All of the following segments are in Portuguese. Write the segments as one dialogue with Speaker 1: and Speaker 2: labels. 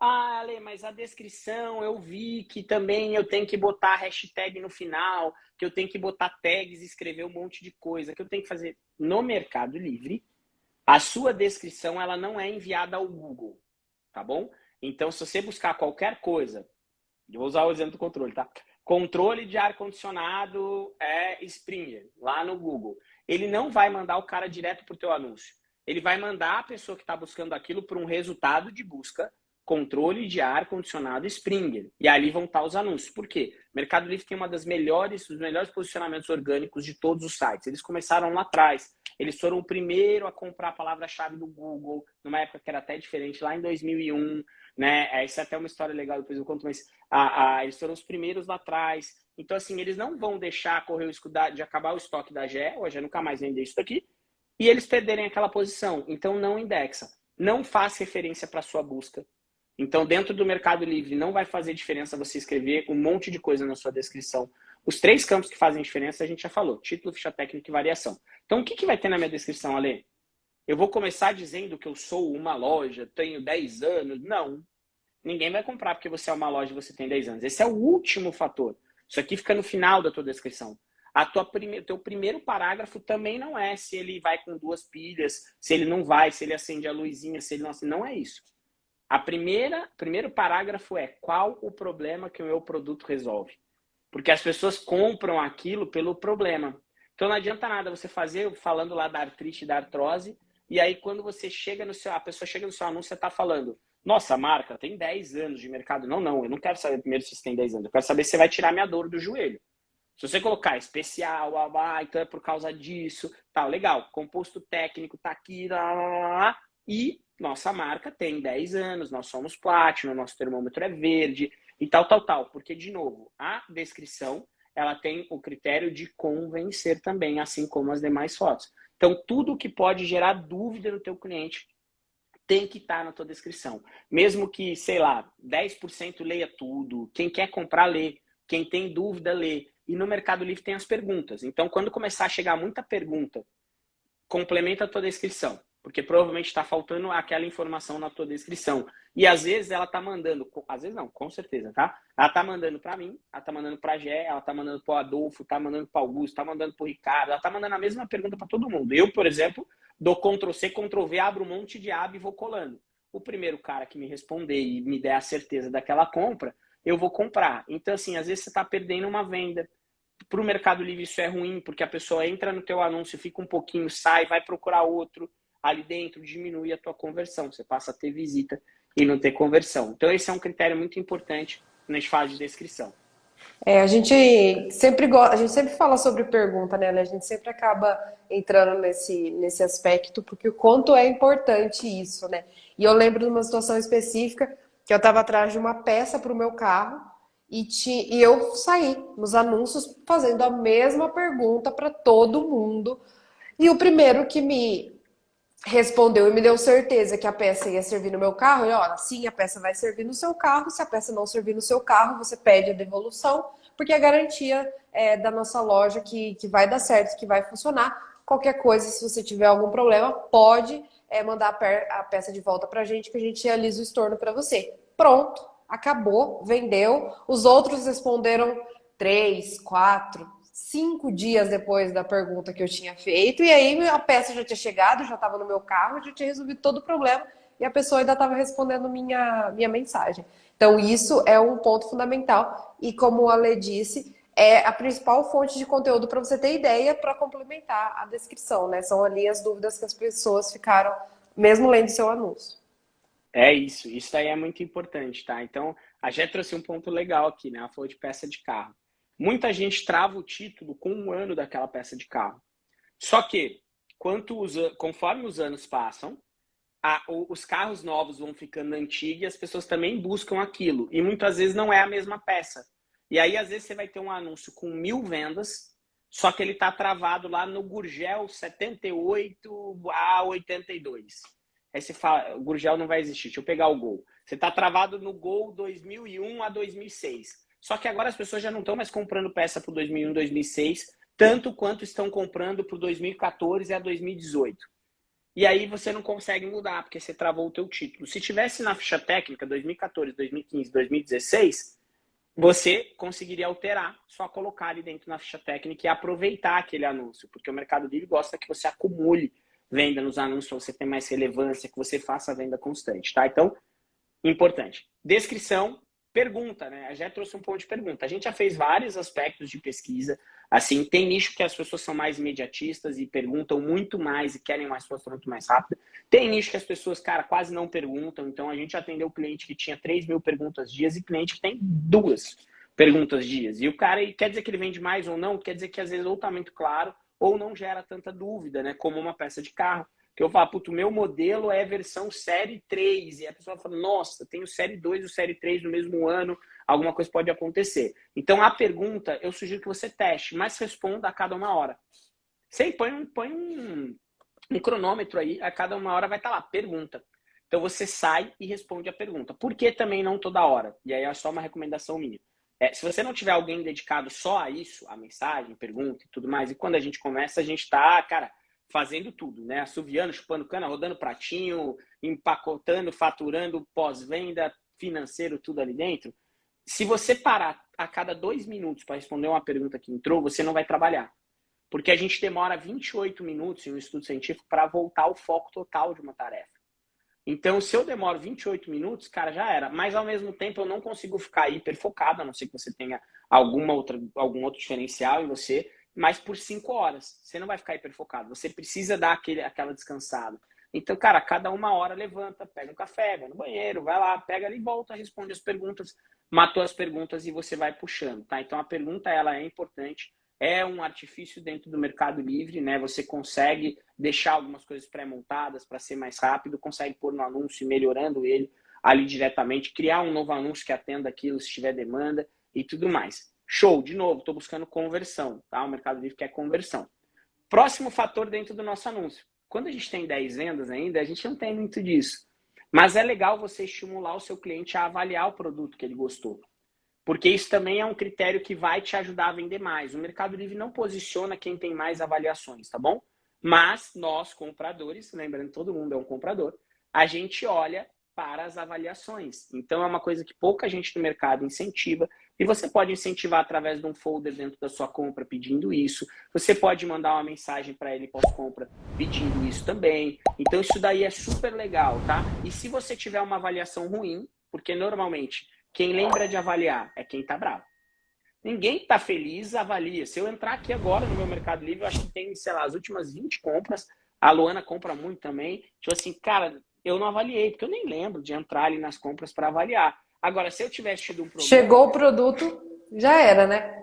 Speaker 1: Ah, Ale, mas a descrição eu vi que também eu tenho que botar hashtag no final, que eu tenho que botar tags, escrever um monte de coisa, que eu tenho que fazer no Mercado Livre. A sua descrição ela não é enviada ao Google, tá bom? Então, se você buscar qualquer coisa, eu vou usar o exemplo do controle, tá? Controle de ar-condicionado é Springer, lá no Google. Ele não vai mandar o cara direto para o teu anúncio. Ele vai mandar a pessoa que está buscando aquilo para um resultado de busca controle de ar condicionado Springer. E ali vão estar os anúncios. Por quê? O Mercado Livre tem uma das melhores, os melhores posicionamentos orgânicos de todos os sites. Eles começaram lá atrás. Eles foram o primeiro a comprar a palavra-chave do Google, numa época que era até diferente, lá em 2001. Né? É, isso é até uma história legal, depois eu conto, mas a, a, eles foram os primeiros lá atrás. Então, assim, eles não vão deixar correr o risco de acabar o estoque da GE, ou a GE nunca mais vender isso daqui, e eles perderem aquela posição. Então, não indexa. Não faz referência para sua busca então, dentro do Mercado Livre, não vai fazer diferença você escrever um monte de coisa na sua descrição. Os três campos que fazem diferença, a gente já falou. Título, ficha técnica e variação. Então, o que, que vai ter na minha descrição, Ale? Eu vou começar dizendo que eu sou uma loja, tenho 10 anos. Não. Ninguém vai comprar porque você é uma loja e você tem 10 anos. Esse é o último fator. Isso aqui fica no final da tua descrição. A tua prime... teu primeiro parágrafo também não é se ele vai com duas pilhas, se ele não vai, se ele acende a luzinha, se ele não acende. Não é isso. A primeira, primeiro parágrafo é qual o problema que o meu produto resolve? Porque as pessoas compram aquilo pelo problema. Então não adianta nada você fazer falando lá da artrite, da artrose, e aí quando você chega no seu, a pessoa chega no seu anúncio, está falando, nossa, marca tem 10 anos de mercado. Não, não, eu não quero saber primeiro se você tem 10 anos, eu quero saber se você vai tirar minha dor do joelho. Se você colocar especial, ah, então é por causa disso, tá, legal, composto técnico tá aqui, lá, lá, lá, e nossa marca tem 10 anos, nós somos Platinum, nosso termômetro é verde e tal, tal, tal. Porque, de novo, a descrição ela tem o critério de convencer também, assim como as demais fotos. Então, tudo que pode gerar dúvida no teu cliente tem que estar tá na tua descrição. Mesmo que, sei lá, 10% leia tudo, quem quer comprar, lê. Quem tem dúvida, lê. E no Mercado Livre tem as perguntas. Então, quando começar a chegar muita pergunta, complementa a tua descrição porque provavelmente está faltando aquela informação na tua descrição. E às vezes ela está mandando, às vezes não, com certeza, tá? Ela está mandando para mim, ela está mandando para a Gé, ela está mandando para o Adolfo, está mandando para o Augusto, está mandando para o Ricardo, ela está mandando a mesma pergunta para todo mundo. Eu, por exemplo, dou Ctrl C, Ctrl V, abro um monte de aba e vou colando. O primeiro cara que me responder e me der a certeza daquela compra, eu vou comprar. Então, assim, às vezes você está perdendo uma venda. Para o Mercado Livre isso é ruim, porque a pessoa entra no teu anúncio, fica um pouquinho, sai, vai procurar outro ali dentro diminui a tua conversão. Você passa a ter visita e não ter conversão. Então, esse é um critério muito importante na fase de descrição.
Speaker 2: É, a gente sempre gosta, a gente sempre fala sobre pergunta, né? A gente sempre acaba entrando nesse, nesse aspecto, porque o quanto é importante isso, né? E eu lembro de uma situação específica que eu estava atrás de uma peça para o meu carro e, ti, e eu saí nos anúncios fazendo a mesma pergunta para todo mundo. E o primeiro que me respondeu e me deu certeza que a peça ia servir no meu carro. E olha, sim, a peça vai servir no seu carro. Se a peça não servir no seu carro, você pede a devolução, porque é garantia é, da nossa loja que, que vai dar certo, que vai funcionar. Qualquer coisa, se você tiver algum problema, pode é, mandar a peça de volta pra gente, que a gente realiza o estorno para você. Pronto, acabou, vendeu. Os outros responderam três, quatro, cinco dias depois da pergunta que eu tinha feito, e aí a peça já tinha chegado, já estava no meu carro, já tinha resolvido todo o problema, e a pessoa ainda estava respondendo minha, minha mensagem. Então, isso é um ponto fundamental, e como a Lê disse, é a principal fonte de conteúdo para você ter ideia para complementar a descrição, né? São ali as dúvidas que as pessoas ficaram, mesmo lendo seu anúncio.
Speaker 1: É isso, isso aí é muito importante, tá? Então, a Jé trouxe um ponto legal aqui, né? Ela falou de peça de carro. Muita gente trava o título com um ano daquela peça de carro. Só que, os, conforme os anos passam, a, os carros novos vão ficando antigos e as pessoas também buscam aquilo. E muitas vezes não é a mesma peça. E aí, às vezes, você vai ter um anúncio com mil vendas, só que ele está travado lá no Gurgel 78 a 82. Aí você fala, o Gurgel não vai existir, deixa eu pegar o Gol. Você está travado no Gol 2001 a 2006. Só que agora as pessoas já não estão mais comprando peça para o 2001, 2006, tanto quanto estão comprando para o 2014 a 2018. e aí você não consegue mudar, porque você travou o teu título. Se tivesse na ficha técnica 2014, 2015, 2016, você conseguiria alterar, só colocar ali dentro na ficha técnica e aproveitar aquele anúncio, porque o Mercado Livre gosta que você acumule venda nos anúncios, para você ter mais relevância, que você faça a venda constante, tá? Então, importante. Descrição, pergunta, né? A já trouxe um ponto de pergunta. A gente já fez vários aspectos de pesquisa. Assim, tem nicho que as pessoas são mais imediatistas e perguntam muito mais e querem uma resposta muito mais rápida. Tem nicho que as pessoas, cara, quase não perguntam. Então, a gente atendeu cliente que tinha 3 mil perguntas dias e cliente que tem duas perguntas dias. E o cara, quer dizer que ele vende mais ou não? Quer dizer que às vezes ou tá muito claro ou não gera tanta dúvida, né? Como uma peça de carro que eu falo, puto, meu modelo é versão série 3. E a pessoa fala, nossa, tenho série 2 e série 3 no mesmo ano, alguma coisa pode acontecer. Então, a pergunta, eu sugiro que você teste, mas responda a cada uma hora. Você põe um, põe um, um cronômetro aí, a cada uma hora vai estar tá lá, pergunta. Então, você sai e responde a pergunta. Por que também não toda hora? E aí é só uma recomendação minha. É, se você não tiver alguém dedicado só a isso, a mensagem, pergunta e tudo mais, e quando a gente começa, a gente está, cara, fazendo tudo, né? Assoviando, chupando cana, rodando pratinho, empacotando, faturando, pós-venda, financeiro, tudo ali dentro. Se você parar a cada dois minutos para responder uma pergunta que entrou, você não vai trabalhar. Porque a gente demora 28 minutos em um estudo científico para voltar ao foco total de uma tarefa. Então, se eu demoro 28 minutos, cara, já era. Mas, ao mesmo tempo, eu não consigo ficar hiper focado, a não ser que você tenha alguma outra, algum outro diferencial em você mas por cinco horas. Você não vai ficar hiperfocado. Você precisa dar aquele, aquela descansada. Então, cara, cada uma hora levanta, pega um café, vai no banheiro, vai lá, pega ali e volta, responde as perguntas, matou as perguntas e você vai puxando, tá? Então, a pergunta, ela é importante. É um artifício dentro do Mercado Livre, né? Você consegue deixar algumas coisas pré-montadas para ser mais rápido, consegue pôr no anúncio melhorando ele ali diretamente, criar um novo anúncio que atenda aquilo se tiver demanda e tudo mais. Show, de novo, estou buscando conversão, tá? O Mercado Livre quer conversão. Próximo fator dentro do nosso anúncio. Quando a gente tem 10 vendas ainda, a gente não tem muito disso. Mas é legal você estimular o seu cliente a avaliar o produto que ele gostou. Porque isso também é um critério que vai te ajudar a vender mais. O Mercado Livre não posiciona quem tem mais avaliações, tá bom? Mas nós, compradores, lembrando todo mundo é um comprador, a gente olha para as avaliações. Então é uma coisa que pouca gente no mercado incentiva. E você pode incentivar através de um folder dentro da sua compra pedindo isso. Você pode mandar uma mensagem para ele pós-compra pedindo isso também. Então isso daí é super legal, tá? E se você tiver uma avaliação ruim, porque normalmente quem lembra de avaliar é quem tá bravo. Ninguém tá feliz avalia. Se eu entrar aqui agora no meu Mercado Livre, eu acho que tem, sei lá, as últimas 20 compras. A Luana compra muito também. Tipo assim, cara, eu não avaliei, porque eu nem lembro de entrar ali nas compras para avaliar. Agora, se eu tivesse tido um problema...
Speaker 2: Chegou o produto, já era, né?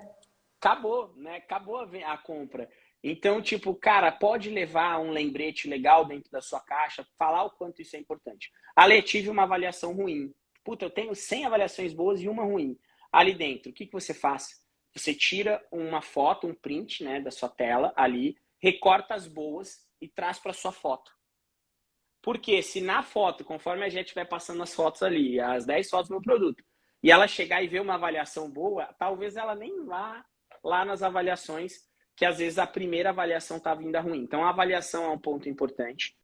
Speaker 1: Acabou, né? Acabou a, a compra. Então, tipo, cara, pode levar um lembrete legal dentro da sua caixa, falar o quanto isso é importante. Ale, tive uma avaliação ruim. Puta, eu tenho 100 avaliações boas e uma ruim. Ali dentro, o que, que você faz? Você tira uma foto, um print né, da sua tela ali, recorta as boas e traz para sua foto. Porque se na foto, conforme a gente vai passando as fotos ali, as 10 fotos meu produto, e ela chegar e ver uma avaliação boa, talvez ela nem vá lá nas avaliações, que às vezes a primeira avaliação está vindo ruim. Então a avaliação é um ponto importante.